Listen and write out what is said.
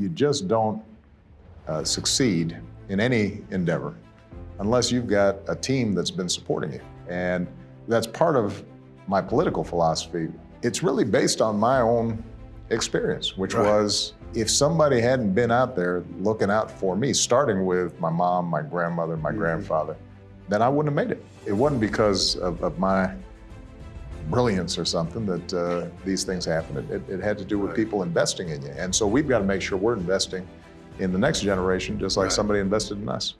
you just don't uh, succeed in any endeavor unless you've got a team that's been supporting you. And that's part of my political philosophy. It's really based on my own experience, which Right. was if somebody hadn't been out there looking out for me, starting with my mom, my grandmother, my grandfather, then I wouldn't have made it. It wasn't because of, of my brilliance or something that uh, these things happen. It, it, it had to do with Right. people investing in you. And so we've got to make sure we're investing in the next generation just like Right. somebody invested in us.